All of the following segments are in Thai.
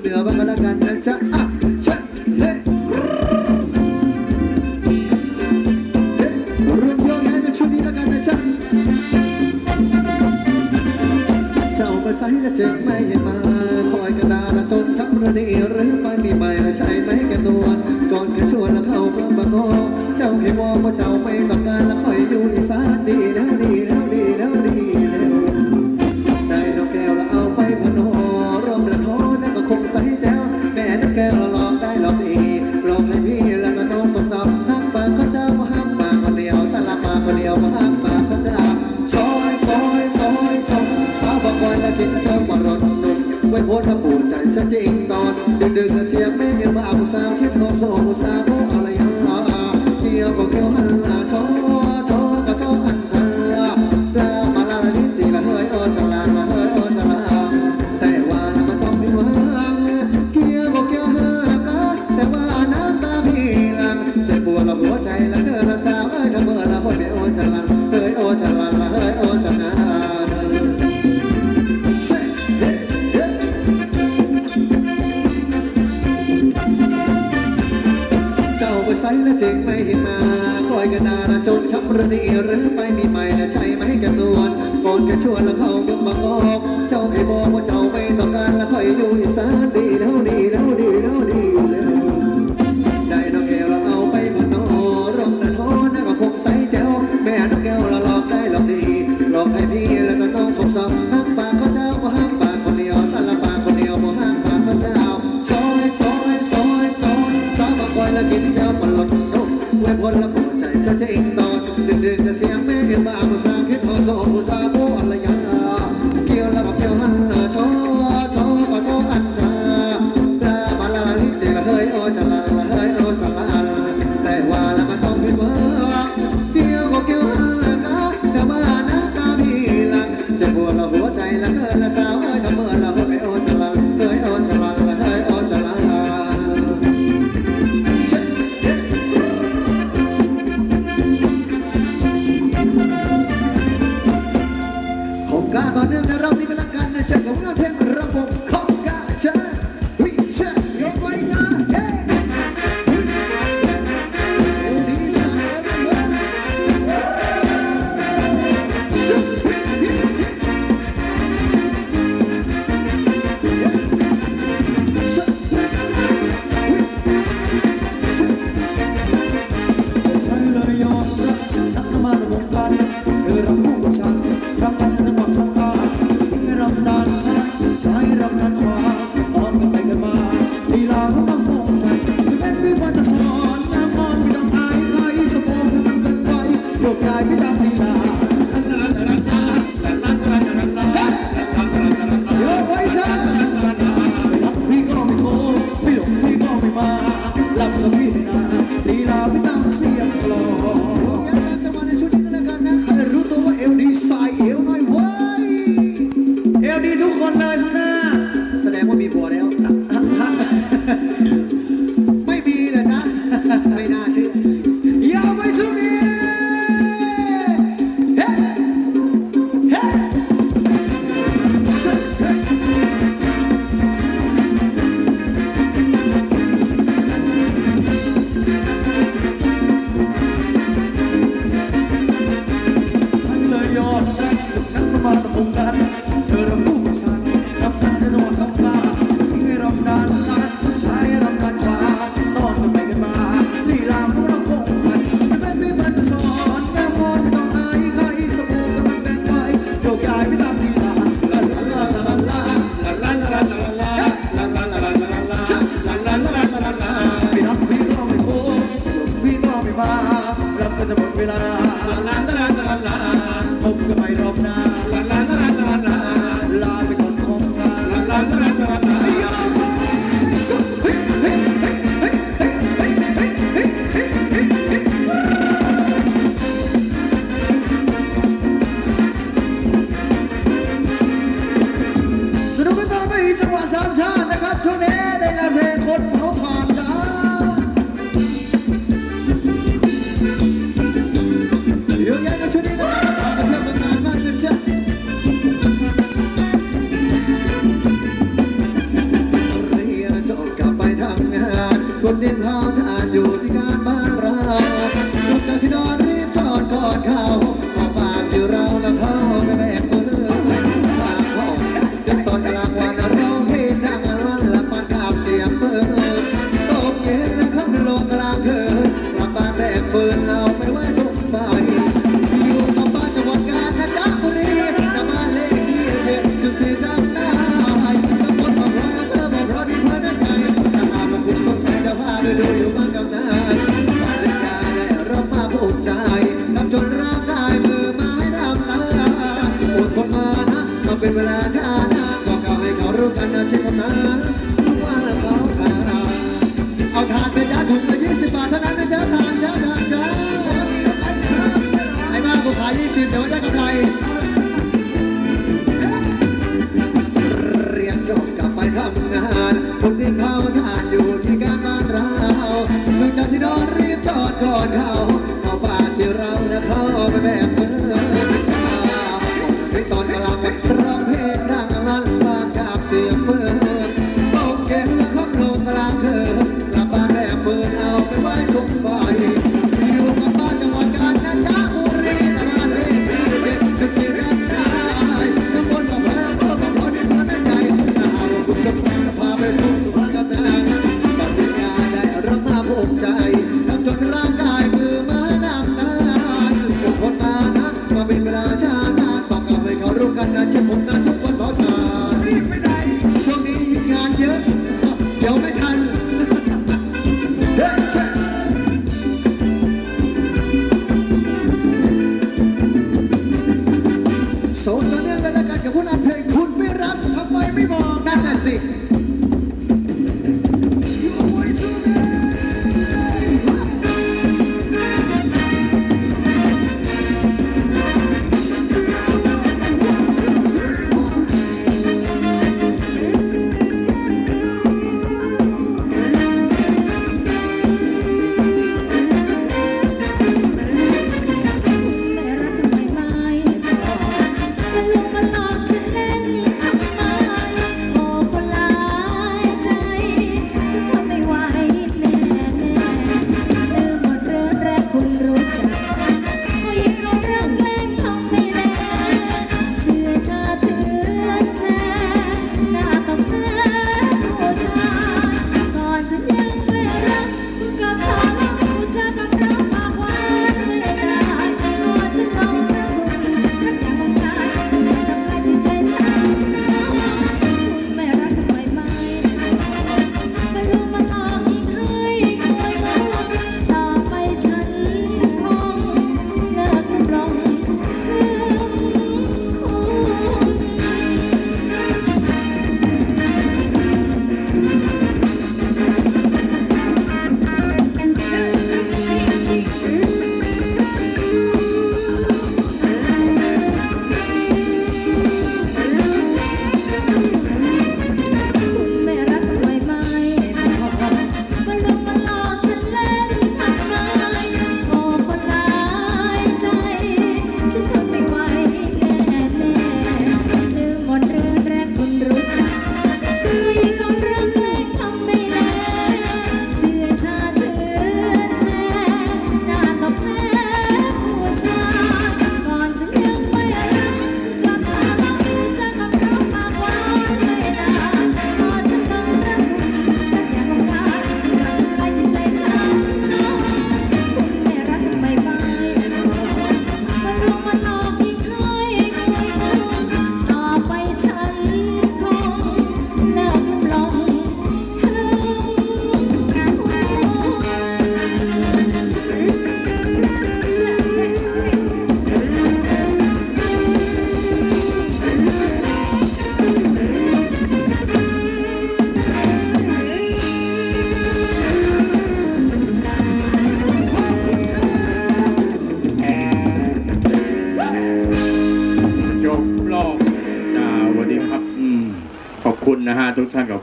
me daban a la cancha. ว้และเจึงไม่มาคอยกันนานจนช้ำระนีหรือไปมีใหม่และใช่ไหมกันนวนก่อนจะชวนแล้วเข้าเมืงบางอกเจ้าให้บอกว่าเจ้าไม่ต้องการแล้วคอยอยู่อีสานดีแล้วดีแล้วดีแล้ว สารำทันขวาตอนกันไปกันมาลีลาเขาต้องคงกัเป็นวิวัฒสอนน้ำมอนไม่ต้องอายใครสมองมันกันไวยกกายไม่ตามลีลาเสียงกลองจังหวะในชุดนี้แล้วกันนะใครรู้ตัวว่าเอวดีสายเอวน้อย Pilar. เป็นเวลาช้าก็เข้าให้เขารู้กันนะเช่นกันนะรู้ว่าเขาขาเราเอาทานไปจ้าถุงละยี่สิบบาทเท่านั้นนะจ้าทานจ้าทานจ้าไอ้บ้ากูขายยี่สิบแต่ว่าได้กำไรเรียนจบกลัา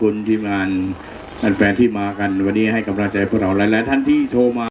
คุณที่มานมันแปลที่มากันวันนี้ให้กำลังใจพวกเราหลาย ๆ ท่านที่โทรมา